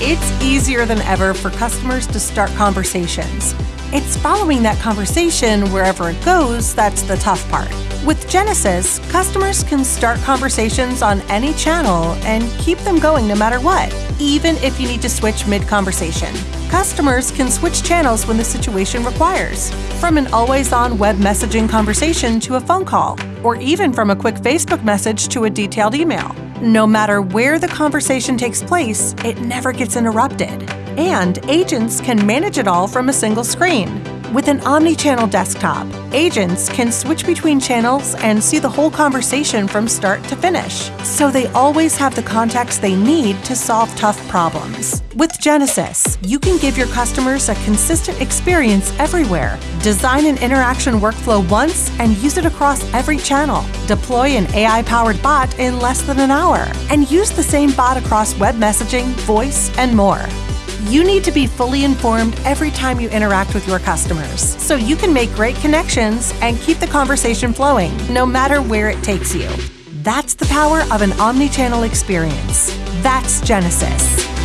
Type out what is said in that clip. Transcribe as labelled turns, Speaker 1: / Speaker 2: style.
Speaker 1: It's easier than ever for customers to start conversations. It's following that conversation wherever it goes that's the tough part. With Genesys, customers can start conversations on any channel and keep them going no matter what, even if you need to switch mid conversation. Customers can switch channels when the situation requires, from an always on web messaging conversation to a phone call, or even from a quick Facebook message to a detailed email. No matter where the conversation takes place, it never gets interrupted. And agents can manage it all from a single screen. With an omni-channel desktop, agents can switch between channels and see the whole conversation from start to finish, so they always have the context they need to solve tough problems. With Genesys, you can give your customers a consistent experience everywhere. Design an interaction workflow once and use it across every channel. Deploy an AI-powered bot in less than an hour, and use the same bot across web messaging, voice, and more. You need to be fully informed every time you interact with your customers so you can make great connections and keep the conversation flowing, no matter where it takes you. That's the power of an omni channel experience. That's Genesys.